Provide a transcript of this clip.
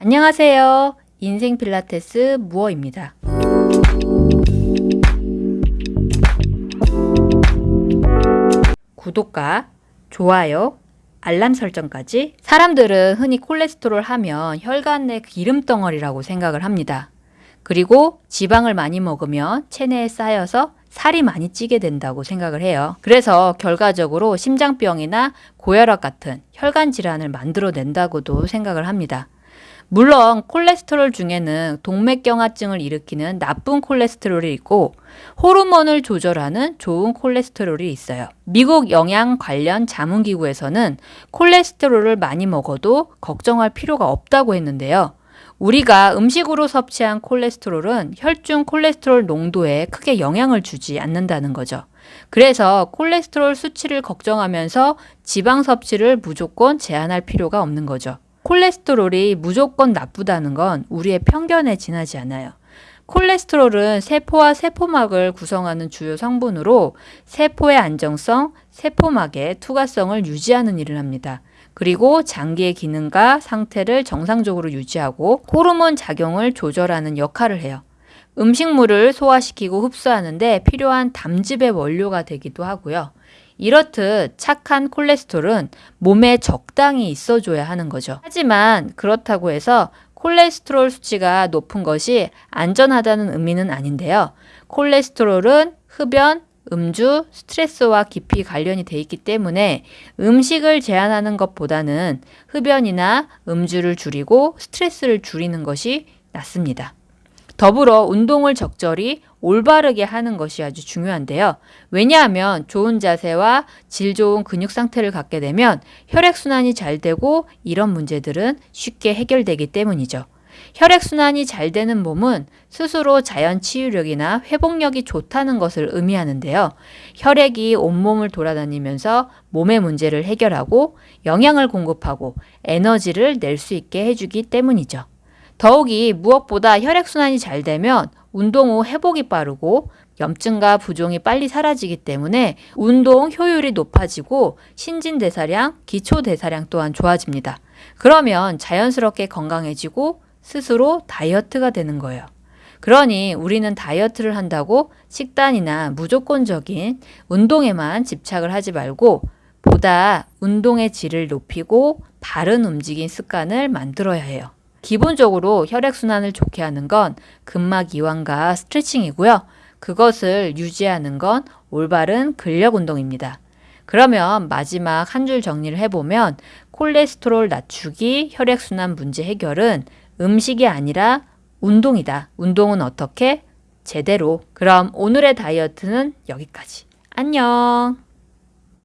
안녕하세요. 인생 필라테스 무어입니다. 구독과 좋아요, 알람 설정까지 사람들은 흔히 콜레스테롤 하면 혈관 내 기름 덩어리라고 생각을 합니다. 그리고 지방을 많이 먹으면 체내에 쌓여서 살이 많이 찌게 된다고 생각을 해요. 그래서 결과적으로 심장병이나 고혈압 같은 혈관 질환을 만들어낸다고도 생각을 합니다. 물론 콜레스테롤 중에는 동맥경화증을 일으키는 나쁜 콜레스테롤이 있고 호르몬을 조절하는 좋은 콜레스테롤이 있어요. 미국 영양 관련 자문기구에서는 콜레스테롤을 많이 먹어도 걱정할 필요가 없다고 했는데요. 우리가 음식으로 섭취한 콜레스테롤은 혈중 콜레스테롤 농도에 크게 영향을 주지 않는다는 거죠. 그래서 콜레스테롤 수치를 걱정하면서 지방 섭취를 무조건 제한할 필요가 없는 거죠. 콜레스테롤이 무조건 나쁘다는 건 우리의 편견에 지나지 않아요. 콜레스테롤은 세포와 세포막을 구성하는 주요 성분으로 세포의 안정성, 세포막의 투과성을 유지하는 일을 합니다. 그리고 장기의 기능과 상태를 정상적으로 유지하고 호르몬 작용을 조절하는 역할을 해요. 음식물을 소화시키고 흡수하는데 필요한 담즙의 원료가 되기도 하고요. 이렇듯 착한 콜레스테롤은 몸에 적당히 있어줘야 하는 거죠. 하지만 그렇다고 해서 콜레스테롤 수치가 높은 것이 안전하다는 의미는 아닌데요. 콜레스테롤은 흡연, 음주, 스트레스와 깊이 관련이 돼 있기 때문에 음식을 제한하는 것보다는 흡연이나 음주를 줄이고 스트레스를 줄이는 것이 낫습니다. 더불어 운동을 적절히 올바르게 하는 것이 아주 중요한데요. 왜냐하면 좋은 자세와 질 좋은 근육 상태를 갖게 되면 혈액순환이 잘 되고 이런 문제들은 쉽게 해결되기 때문이죠. 혈액순환이 잘 되는 몸은 스스로 자연 치유력이나 회복력이 좋다는 것을 의미하는데요. 혈액이 온몸을 돌아다니면서 몸의 문제를 해결하고 영양을 공급하고 에너지를 낼 수 있게 해주기 때문이죠. 더욱이 무엇보다 혈액순환이 잘 되면 운동 후 회복이 빠르고 염증과 부종이 빨리 사라지기 때문에 운동 효율이 높아지고 신진대사량, 기초대사량 또한 좋아집니다. 그러면 자연스럽게 건강해지고 스스로 다이어트가 되는 거예요. 그러니 우리는 다이어트를 한다고 식단이나 무조건적인 운동에만 집착을 하지 말고 보다 운동의 질을 높이고 바른 움직임 습관을 만들어야 해요. 기본적으로 혈액순환을 좋게 하는 건 근막 이완과 스트레칭이고요. 그것을 유지하는 건 올바른 근력 운동입니다. 그러면 마지막 한 줄 정리를 해보면 콜레스테롤 낮추기, 혈액순환 문제 해결은 음식이 아니라 운동이다. 운동은 어떻게? 제대로. 그럼 오늘의 다이어트는 여기까지. 안녕.